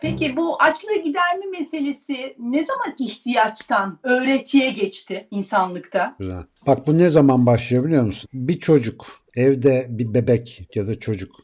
Peki bu açlığı giderme meselesi ne zaman ihtiyaçtan öğretiye geçti insanlıkta? Güzel. Bak bu ne zaman başlıyor biliyor musun? Bir çocuk evde bir bebek ya da çocuk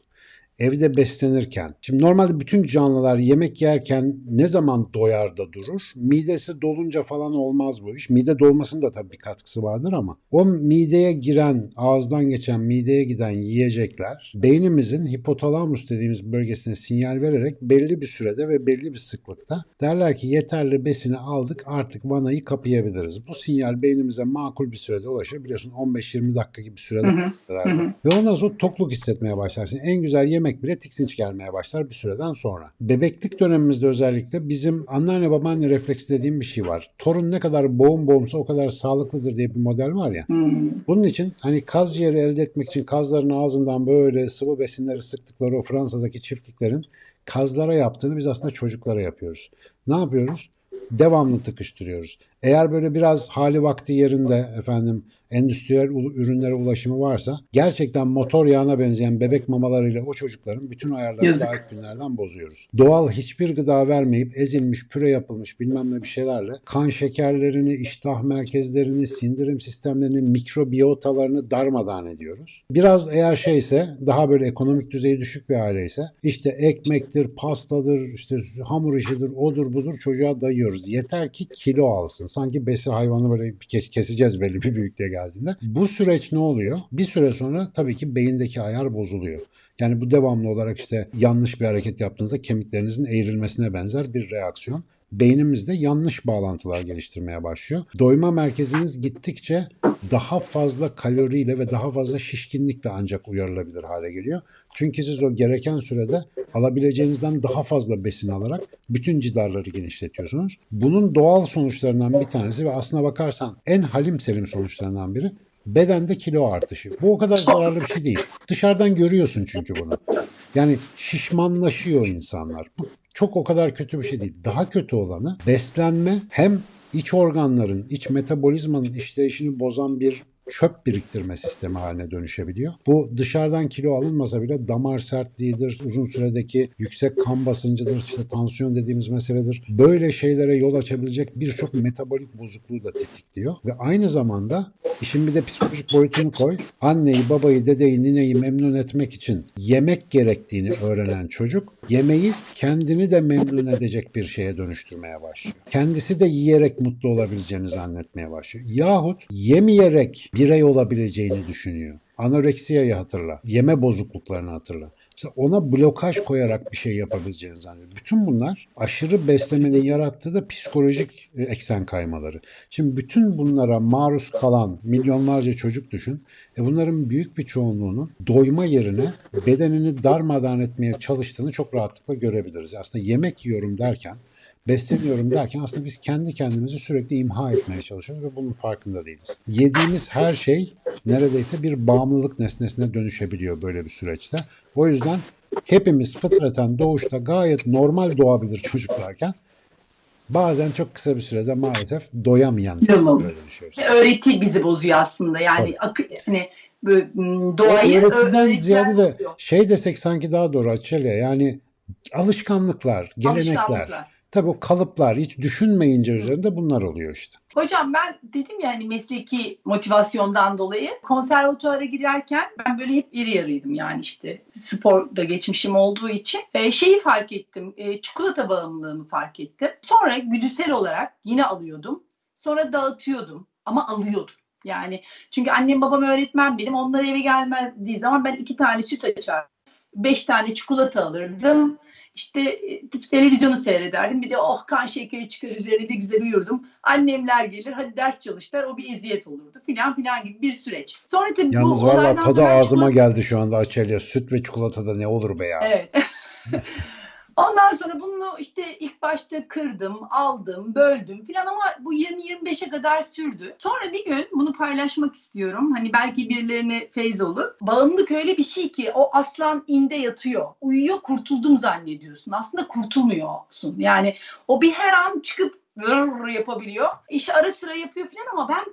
evde beslenirken şimdi normalde bütün canlılar yemek yerken ne zaman doyar da durur? Midesi dolunca falan olmaz bu iş. Mide dolmasının da tabii bir katkısı vardır ama o mideye giren, ağızdan geçen mideye giden yiyecekler beynimizin hipotalamus dediğimiz bölgesine sinyal vererek belli bir sürede ve belli bir sıklıkta derler ki yeterli besini aldık artık vanayı kapayabiliriz. Bu sinyal beynimize makul bir sürede ulaşır. Biliyorsun 15-20 dakika gibi sürede Hı hı, hı hı. Ve ondan sonra tokluk hissetmeye başlarsın. En güzel yemek bile tiksinç gelmeye başlar bir süreden sonra. Bebeklik dönemimizde özellikle bizim anneanne babaanne refleksi dediğim bir şey var. Torun ne kadar boğum boğumsa o kadar sağlıklıdır diye bir model var ya. Hmm. Bunun için hani kaz ciğeri elde etmek için kazların ağzından böyle sıvı besinleri sıktıkları o Fransa'daki çiftliklerin kazlara yaptığını biz aslında çocuklara yapıyoruz. Ne yapıyoruz? Devamlı tıkıştırıyoruz. Eğer böyle biraz hali vakti yerinde efendim endüstriyel ürünlere ulaşımı varsa gerçekten motor yağına benzeyen bebek mamalarıyla o çocukların bütün ayarlarını daha ilk günlerden bozuyoruz. Doğal hiçbir gıda vermeyip ezilmiş, püre yapılmış bilmem ne bir şeylerle kan şekerlerini, iştah merkezlerini, sindirim sistemlerini, mikrobiyotalarını darmadağın ediyoruz. Biraz eğer şeyse daha böyle ekonomik düzeyi düşük bir aileyse işte ekmektir, pastadır, işte hamur işidir, odur budur çocuğa dayıyoruz. Yeter ki kilo alsın. Sanki besi hayvanı böyle kes- keseceğiz belli bir büyüklüğe geldiğinde. Bu süreç ne oluyor? Bir süre sonra tabii ki beyindeki ayar bozuluyor. Yani bu devamlı olarak işte yanlış bir hareket yaptığınızda kemiklerinizin eğrilmesine benzer bir reaksiyon. Beynimizde yanlış bağlantılar geliştirmeye başlıyor. Doyma merkeziniz gittikçe daha fazla kaloriyle ve daha fazla şişkinlikle ancak uyarılabilir hale geliyor. Çünkü siz o gereken sürede alabileceğinizden daha fazla besin alarak bütün cidarları genişletiyorsunuz. Bunun doğal sonuçlarından bir tanesi ve aslına bakarsan en halim selim sonuçlarından biri bedende kilo artışı. Bu o kadar zararlı bir şey değil. Dışarıdan görüyorsun çünkü bunu. Yani şişmanlaşıyor insanlar. Bu çok o kadar kötü bir şey değil. Daha kötü olanı beslenme hem iç organların, iç metabolizmanın işleyişini bozan bir çöp biriktirme sistemi haline dönüşebiliyor. Bu dışarıdan kilo alınmasa bile damar sertliğidir, uzun süredeki yüksek kan basıncıdır, işte tansiyon dediğimiz meseledir. Böyle şeylere yol açabilecek birçok metabolik bozukluğu da tetikliyor. Ve aynı zamanda işin bir de psikolojik boyutunu koy. Anneyi, babayı, dedeyi, nineyi memnun etmek için yemek gerektiğini öğrenen çocuk yemeği kendini de memnun edecek bir şeye dönüştürmeye başlıyor. Kendisi de yiyerek mutlu olabileceğini zannetmeye başlıyor. Yahut yemeyerek birey olabileceğini düşünüyor. Anoreksiyayı hatırla, yeme bozukluklarını hatırla. Mesela ona blokaj koyarak bir şey yapabileceğini zannediyor. Bütün bunlar aşırı beslemenin yarattığı da psikolojik e, eksen kaymaları. Şimdi bütün bunlara maruz kalan milyonlarca çocuk düşün. E bunların büyük bir çoğunluğunun doyma yerine bedenini darmadağın etmeye çalıştığını çok rahatlıkla görebiliriz. Aslında yemek yiyorum derken besleniyorum derken aslında biz kendi kendimizi sürekli imha etmeye çalışıyoruz ve bunun farkında değiliz. Yediğimiz her şey neredeyse bir bağımlılık nesnesine dönüşebiliyor böyle bir süreçte. O yüzden hepimiz fıtraten doğuşta gayet normal doğabilir çocuklarken bazen çok kısa bir sürede maalesef doyamayan çocuklara dönüşüyoruz. Öğreti bizi bozuyor aslında. Yani akı, hani böyle, m, doğayı Öğretiden ziyade de şey desek sanki daha doğru Açelya yani alışkanlıklar, gelenekler. Alışkanlıklar. Tabii o kalıplar hiç düşünmeyince üzerinde bunlar oluyor işte. Hocam ben dedim ya hani mesleki motivasyondan dolayı konservatuara girerken ben böyle hep iri yarıydım yani işte sporda geçmişim olduğu için e, şeyi fark ettim e, çikolata bağımlılığımı fark ettim. Sonra güdüsel olarak yine alıyordum sonra dağıtıyordum ama alıyordum. Yani çünkü annem babam öğretmen benim onlar eve gelmediği zaman ben iki tane süt açardım. Beş tane çikolata alırdım. İşte e, televizyonu seyrederdim. Bir de oh kan şekeri çıkar üzerine bir güzel uyurdum. Annemler gelir hadi ders çalışlar o bir eziyet olurdu filan filan gibi bir süreç. Sonra tabii Yalnız bu valla tadı ağzıma çikolata- geldi şu anda Açelya. Süt ve çikolatada ne olur be ya. Evet. Ondan sonra bunu işte ilk başta kırdım, aldım, böldüm filan ama bu 20-25'e kadar sürdü. Sonra bir gün bunu paylaşmak istiyorum. Hani belki birilerine feyz olur. Bağımlılık öyle bir şey ki o aslan inde yatıyor. Uyuyor kurtuldum zannediyorsun. Aslında kurtulmuyorsun. Yani o bir her an çıkıp yapabiliyor. İşte ara sıra yapıyor filan ama ben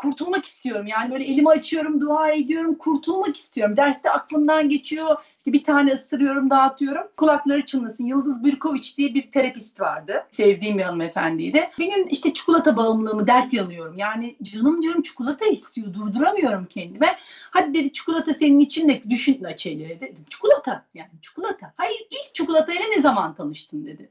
kurtulmak istiyorum. Yani böyle elimi açıyorum, dua ediyorum, kurtulmak istiyorum. Derste aklımdan geçiyor. İşte bir tane ısırıyorum, dağıtıyorum. Kulakları çınlasın. Yıldız Birkoviç diye bir terapist vardı. Sevdiğim bir hanımefendiydi. Gün işte çikolata bağımlılığımı dert yanıyorum. Yani canım diyorum çikolata istiyor. Durduramıyorum kendime. Hadi dedi çikolata senin için ne? Düşün Açeli dedim. Çikolata yani çikolata. Hayır ilk çikolatayla ne zaman tanıştın dedi.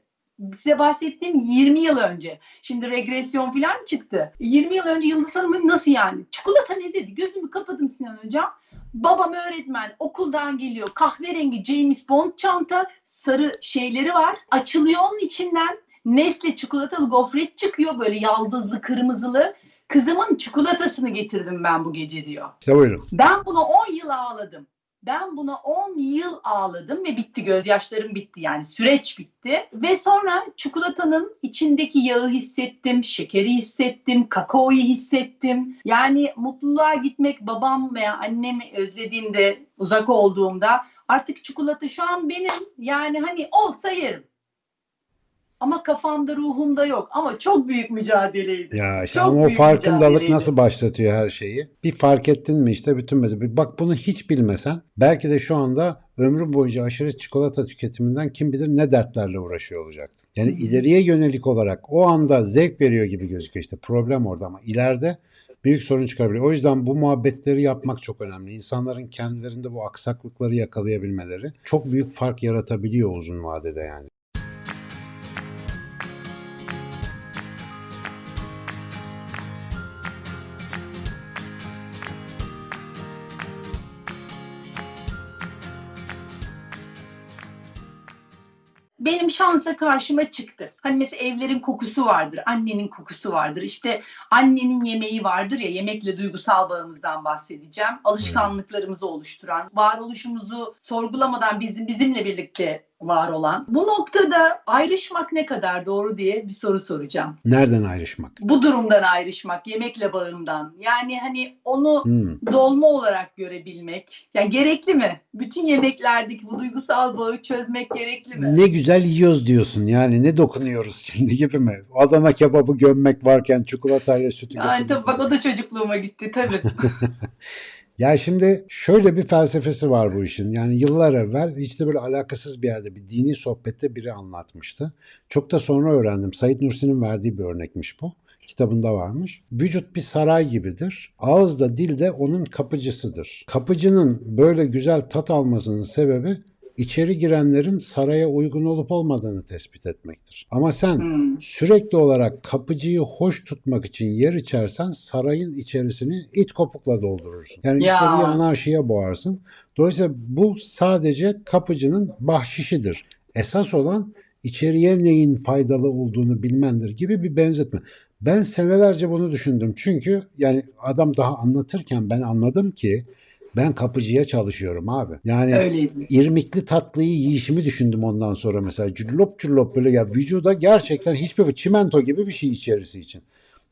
Size bahsettiğim 20 yıl önce. Şimdi regresyon falan çıktı. 20 yıl önce Yıldız Hanım'ın nasıl yani? Çikolata ne dedi? Gözümü kapadım Sinan Hocam. Babam öğretmen okuldan geliyor. Kahverengi James Bond çanta sarı şeyleri var. Açılıyor onun içinden. Nesle çikolatalı gofret çıkıyor böyle yaldızlı kırmızılı. Kızımın çikolatasını getirdim ben bu gece diyor. İşte buyurun. Ben buna 10 yıl ağladım. Ben buna 10 yıl ağladım ve bitti gözyaşlarım bitti yani süreç bitti. Ve sonra çikolatanın içindeki yağı hissettim, şekeri hissettim, kakaoyu hissettim. Yani mutluluğa gitmek babam veya annemi özlediğimde, uzak olduğumda artık çikolata şu an benim yani hani olsa yerim. Ama kafamda ruhumda yok ama çok büyük mücadeleydi. Ya işte Çok ama o farkındalık nasıl başlatıyor her şeyi? Bir fark ettin mi işte bütün mesele. Bak bunu hiç bilmesen belki de şu anda ömrü boyunca aşırı çikolata tüketiminden kim bilir ne dertlerle uğraşıyor olacaktın. Yani hı. ileriye yönelik olarak o anda zevk veriyor gibi gözüküyor işte problem orada ama ileride büyük sorun çıkarabilir. O yüzden bu muhabbetleri yapmak çok önemli. İnsanların kendilerinde bu aksaklıkları yakalayabilmeleri çok büyük fark yaratabiliyor uzun vadede yani. Benim şansa karşıma çıktı. Hani mesela evlerin kokusu vardır, annenin kokusu vardır. İşte annenin yemeği vardır ya, yemekle duygusal bağımızdan bahsedeceğim. Alışkanlıklarımızı oluşturan, varoluşumuzu sorgulamadan bizim bizimle birlikte var olan. Bu noktada ayrışmak ne kadar doğru diye bir soru soracağım. Nereden ayrışmak? Bu durumdan ayrışmak, yemekle bağımdan. Yani hani onu Hmm. dolma olarak görebilmek. Yani gerekli mi? Bütün yemeklerdeki bu duygusal bağı çözmek gerekli mi? Ne güzel yiyoruz diyorsun yani ne dokunuyoruz şimdi gibi mi? Adana kebabı gömmek varken çikolatayla sütü Yani götürmek. tabii bak o da çocukluğuma gitti tabii. Ya şimdi şöyle bir felsefesi var bu işin. Yani yıllar evvel hiç de böyle alakasız bir yerde bir dini sohbette biri anlatmıştı. Çok da sonra öğrendim. Said Nursi'nin verdiği bir örnekmiş bu. Kitabında varmış. Vücut bir saray gibidir. Ağız da dil de onun kapıcısıdır. Kapıcının böyle güzel tat almasının sebebi içeri girenlerin saraya uygun olup olmadığını tespit etmektir. Ama sen Hmm. sürekli olarak kapıcıyı hoş tutmak için yer içersen sarayın içerisini it kopukla doldurursun. Yani Ya. içeriye anarşiye boğarsın. Dolayısıyla bu sadece kapıcının bahşişidir. Esas olan içeriye neyin faydalı olduğunu bilmendir gibi bir benzetme. Ben senelerce bunu düşündüm. Çünkü yani adam daha anlatırken ben anladım ki ben kapıcıya çalışıyorum abi. Yani Öyleydi. irmikli tatlıyı yiyişimi düşündüm ondan sonra mesela. Cüllop cüllop böyle ya vücuda gerçekten hiçbir çimento gibi bir şey içerisi için.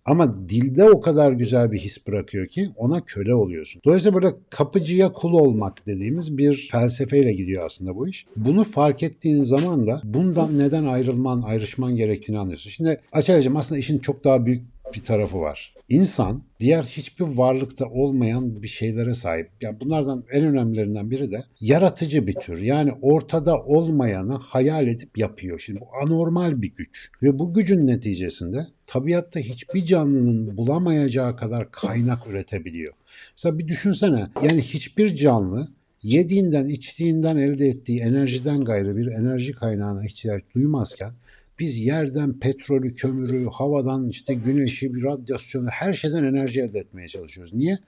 Ama dilde o kadar güzel bir his bırakıyor ki ona köle oluyorsun. Dolayısıyla böyle kapıcıya kul olmak dediğimiz bir felsefeyle gidiyor aslında bu iş. Bunu fark ettiğin zaman da bundan neden ayrılman, ayrışman gerektiğini anlıyorsun. Şimdi Açaracığım aslında işin çok daha büyük bir tarafı var. İnsan diğer hiçbir varlıkta olmayan bir şeylere sahip. Yani bunlardan en önemlilerinden biri de yaratıcı bir tür. Yani ortada olmayanı hayal edip yapıyor. Şimdi bu anormal bir güç. Ve bu gücün neticesinde tabiatta hiçbir canlının bulamayacağı kadar kaynak üretebiliyor. Mesela bir düşünsene. Yani hiçbir canlı yediğinden, içtiğinden elde ettiği enerjiden gayrı bir enerji kaynağına ihtiyaç duymazken biz yerden petrolü, kömürü, havadan işte güneşi, radyasyonu her şeyden enerji elde etmeye çalışıyoruz. Niye?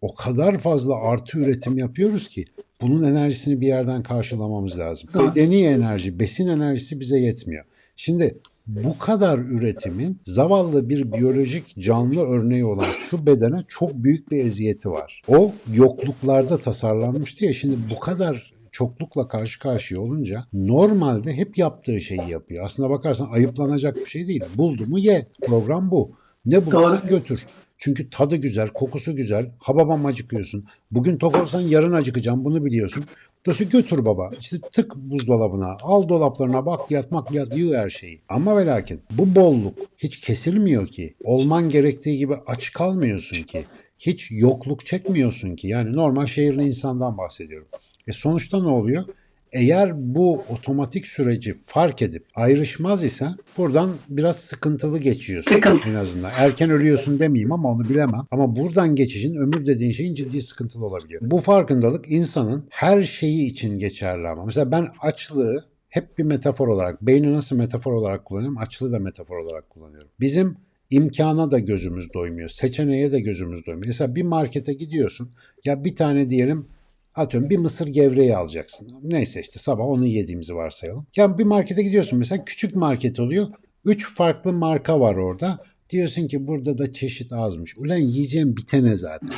O kadar fazla artı üretim yapıyoruz ki bunun enerjisini bir yerden karşılamamız lazım. Bedeni enerji, besin enerjisi bize yetmiyor. Şimdi bu kadar üretimin zavallı bir biyolojik canlı örneği olan şu bedene çok büyük bir eziyeti var. O yokluklarda tasarlanmıştı ya şimdi bu kadar çoklukla karşı karşıya olunca normalde hep yaptığı şeyi yapıyor. Aslına bakarsan ayıplanacak bir şey değil. Buldu mu ye. Program bu. Ne bulursan Doğru. götür. Çünkü tadı güzel, kokusu güzel. Hababam acıkıyorsun. Bugün tok olsan yarın acıkacağım bunu biliyorsun. Dolayısıyla götür baba. İşte tık buzdolabına, al dolaplarına bak yatmak yat yığ her şeyi. Ama ve lakin bu bolluk hiç kesilmiyor ki. Olman gerektiği gibi aç kalmıyorsun ki. Hiç yokluk çekmiyorsun ki. Yani normal şehirli insandan bahsediyorum. E sonuçta ne oluyor? Eğer bu otomatik süreci fark edip ayrışmaz ise buradan biraz sıkıntılı geçiyorsun Sıkıntı. en azından. Erken ölüyorsun demeyeyim ama onu bilemem. Ama buradan geçişin ömür dediğin şeyin ciddi sıkıntılı olabiliyor. Bu farkındalık insanın her şeyi için geçerli ama. Mesela ben açlığı hep bir metafor olarak, beyni nasıl metafor olarak kullanıyorum, açlığı da metafor olarak kullanıyorum. Bizim imkana da gözümüz doymuyor, seçeneğe de gözümüz doymuyor. Mesela bir markete gidiyorsun, ya bir tane diyelim Atıyorum bir mısır gevreği alacaksın. Neyse işte sabah onu yediğimizi varsayalım. Ya bir markete gidiyorsun mesela küçük market oluyor. Üç farklı marka var orada. Diyorsun ki burada da çeşit azmış. Ulan yiyeceğim bitene zaten.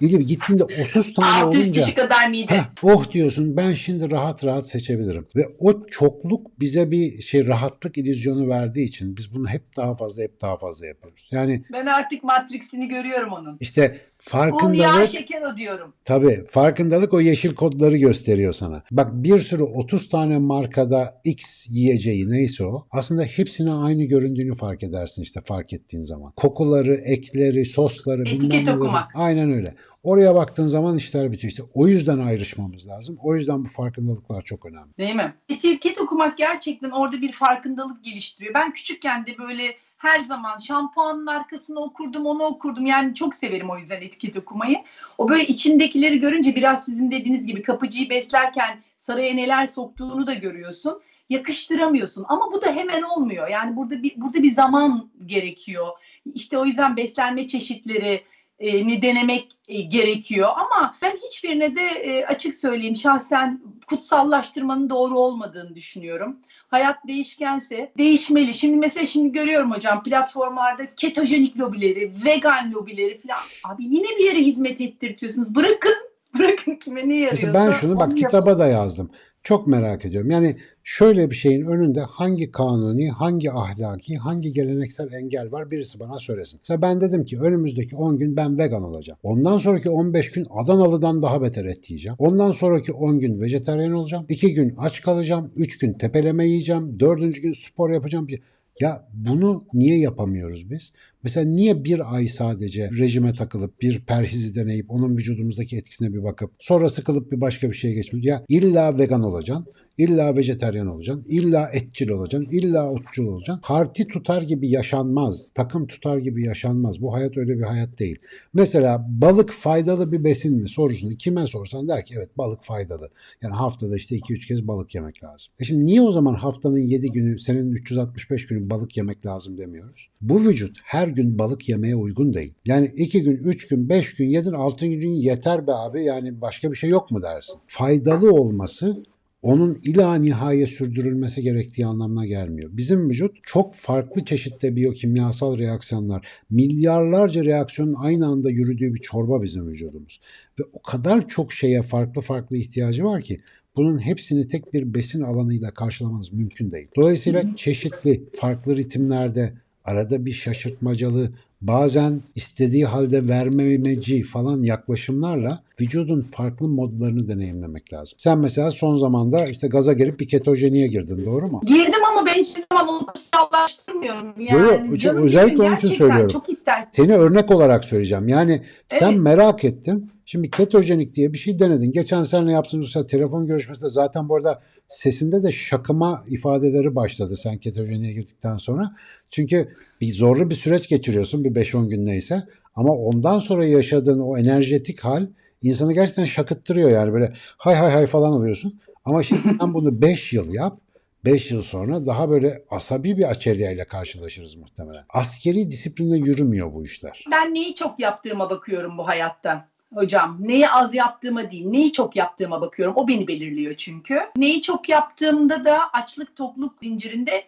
İyi gittiğinde 30 tane 600 olunca kişi kadar mide. Heh, oh diyorsun ben şimdi rahat rahat seçebilirim. Ve o çokluk bize bir şey rahatlık illüzyonu verdiği için biz bunu hep daha fazla hep daha fazla yapıyoruz. Yani Ben artık Matrix'ini görüyorum onun. işte Un, yağ, farkındalık şeker o diyorum. Tabii farkındalık o yeşil kodları gösteriyor sana. Bak bir sürü 30 tane markada X yiyeceği neyse o aslında hepsine aynı göründüğünü fark edersin işte fark ettiğin zaman. Kokuları, ekleri, sosları Etiket bilmem okumak. Aynen öyle. Oraya baktığın zaman işler bitiyor. İşte o yüzden ayrışmamız lazım. O yüzden bu farkındalıklar çok önemli. Değil mi? Etiket okumak gerçekten orada bir farkındalık geliştiriyor. Ben küçükken de böyle her zaman şampuanın arkasını okurdum, onu okurdum. Yani çok severim o yüzden etiket okumayı. O böyle içindekileri görünce biraz sizin dediğiniz gibi kapıcıyı beslerken saraya neler soktuğunu da görüyorsun. Yakıştıramıyorsun ama bu da hemen olmuyor. Yani burada bir burada bir zaman gerekiyor. İşte o yüzden beslenme çeşitleri e, ni denemek e, gerekiyor ama ben hiçbirine de e, açık söyleyeyim şahsen kutsallaştırmanın doğru olmadığını düşünüyorum. Hayat değişkense değişmeli. Şimdi mesela şimdi görüyorum hocam platformlarda ketojenik lobileri, vegan lobileri falan. Abi yine bir yere hizmet ettirtiyorsunuz. Bırakın, bırakın kime ne yarıyorsa. Mesela ben şunu bak kitaba da yazdım. Çok merak ediyorum. Yani şöyle bir şeyin önünde hangi kanuni, hangi ahlaki, hangi geleneksel engel var birisi bana söylesin. Mesela ben dedim ki önümüzdeki 10 gün ben vegan olacağım. Ondan sonraki 15 gün Adanalı'dan daha beter et yiyeceğim. Ondan sonraki 10 gün vejetaryen olacağım. 2 gün aç kalacağım. 3 gün tepeleme yiyeceğim. 4. gün spor yapacağım. Ya bunu niye yapamıyoruz biz? Mesela niye bir ay sadece rejime takılıp bir perhizi deneyip onun vücudumuzdaki etkisine bir bakıp sonra sıkılıp bir başka bir şeye geçmiyoruz? Ya illa vegan olacaksın, illa vejeteryan olacaksın, illa etçil olacaksın, illa otçul olacaksın. Parti tutar gibi yaşanmaz, takım tutar gibi yaşanmaz. Bu hayat öyle bir hayat değil. Mesela balık faydalı bir besin mi sorusunu kime sorsan der ki evet balık faydalı. Yani haftada işte 2-3 kez balık yemek lazım. E şimdi niye o zaman haftanın 7 günü senin 365 günü balık yemek lazım demiyoruz? Bu vücut her gün balık yemeye uygun değil. Yani 2 gün, 3 gün, 5 gün yedin 6. gün yeter be abi yani başka bir şey yok mu dersin. Faydalı olması onun ila nihaya sürdürülmesi gerektiği anlamına gelmiyor. Bizim vücut çok farklı çeşitte biyokimyasal reaksiyonlar, milyarlarca reaksiyonun aynı anda yürüdüğü bir çorba bizim vücudumuz. Ve o kadar çok şeye farklı farklı ihtiyacı var ki bunun hepsini tek bir besin alanıyla karşılamanız mümkün değil. Dolayısıyla çeşitli farklı ritimlerde arada bir şaşırtmacalı bazen istediği halde vermemeci falan yaklaşımlarla vücudun farklı modlarını deneyimlemek lazım. Sen mesela son zamanda işte gaza gelip bir ketojeniye girdin doğru mu? Girdim ama ben hiçbir zaman onu kutsallaştırmıyorum. Yani Yok, yok, özellikle onun için söylüyorum. Çok ister. Seni örnek olarak söyleyeceğim. Yani sen Evet. merak ettin. Şimdi ketojenik diye bir şey denedin. Geçen seninle yaptığımız telefon görüşmesinde zaten bu arada sesinde de şakıma ifadeleri başladı sen ketojeniğe girdikten sonra. Çünkü bir zorlu bir süreç geçiriyorsun bir 5-10 gün neyse. Ama ondan sonra yaşadığın o enerjetik hal insanı gerçekten şakıttırıyor yani böyle hay hay hay falan oluyorsun. Ama şimdi sen bunu 5 yıl yap. 5 yıl sonra daha böyle asabi bir açelya ile karşılaşırız muhtemelen. Askeri disiplinle yürümüyor bu işler. Ben neyi çok yaptığıma bakıyorum bu hayatta. Hocam neyi az yaptığıma değil, neyi çok yaptığıma bakıyorum. O beni belirliyor çünkü. Neyi çok yaptığımda da açlık tokluk zincirinde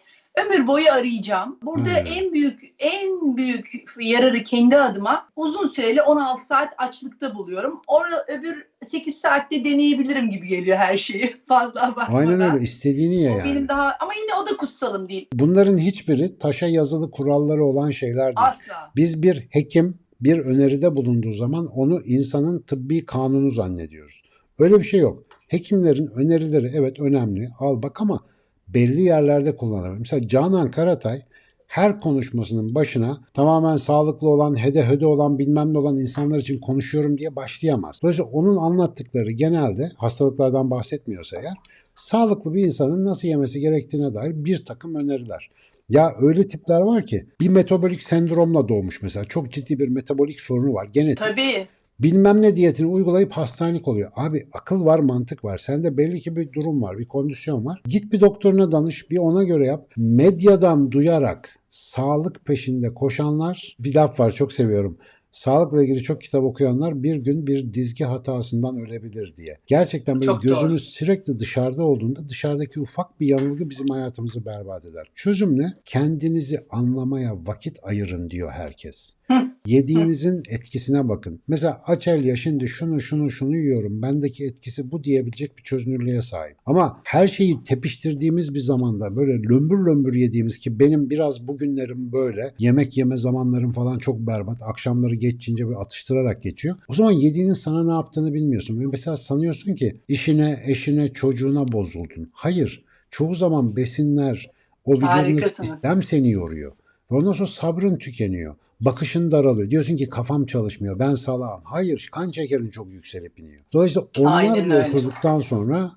ömür boyu arayacağım. Burada Hmm. en büyük en büyük yararı kendi adıma uzun süreli 16 saat açlıkta buluyorum. Orada öbür 8 saatte deneyebilirim gibi geliyor her şeyi. Fazla abartmadan. Aynen öyle istediğini ye O yani. benim daha ama yine o da kutsalım değil. Bunların hiçbiri taşa yazılı kuralları olan şeyler değil. Asla. Biz bir hekim bir öneride bulunduğu zaman onu insanın tıbbi kanunu zannediyoruz. Öyle bir şey yok. Hekimlerin önerileri evet önemli. Al bak ama belli yerlerde kullanılır. Mesela Canan Karatay her konuşmasının başına tamamen sağlıklı olan, hede hede olan, bilmem ne olan insanlar için konuşuyorum diye başlayamaz. Dolayısıyla onun anlattıkları genelde hastalıklardan bahsetmiyorsa eğer sağlıklı bir insanın nasıl yemesi gerektiğine dair bir takım öneriler. Ya öyle tipler var ki bir metabolik sendromla doğmuş mesela. Çok ciddi bir metabolik sorunu var. Genetik. Tabii. Bilmem ne diyetini uygulayıp hastanelik oluyor. Abi akıl var mantık var. Sende belli ki bir durum var bir kondisyon var. Git bir doktoruna danış bir ona göre yap. Medyadan duyarak sağlık peşinde koşanlar bir laf var çok seviyorum. Sağlıkla ilgili çok kitap okuyanlar bir gün bir dizgi hatasından ölebilir diye. Gerçekten böyle Çok doğru. gözümüz sürekli dışarıda olduğunda dışarıdaki ufak bir yanılgı bizim hayatımızı berbat eder. Çözüm ne? Kendinizi anlamaya vakit ayırın diyor herkes. Yediğinizin etkisine bakın. Mesela Açelya şimdi şunu şunu şunu yiyorum. Bendeki etkisi bu diyebilecek bir çözünürlüğe sahip. Ama her şeyi tepiştirdiğimiz bir zamanda böyle lömbür lömbür yediğimiz ki benim biraz bugünlerim böyle. Yemek yeme zamanlarım falan çok berbat. Akşamları geçince bir atıştırarak geçiyor. O zaman yediğinin sana ne yaptığını bilmiyorsun. Mesela sanıyorsun ki işine, eşine, çocuğuna bozuldun. Hayır. Çoğu zaman besinler, o vücudun sistem seni yoruyor. Ve ondan sonra sabrın tükeniyor. Bakışın daralıyor. Diyorsun ki kafam çalışmıyor. Ben salağım. Hayır. Kan şekerin çok yükselip iniyor. Dolayısıyla Aynen onlar öyle. oturduktan sonra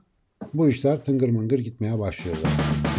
bu işler tıngır mıngır gitmeye başlıyor zaten.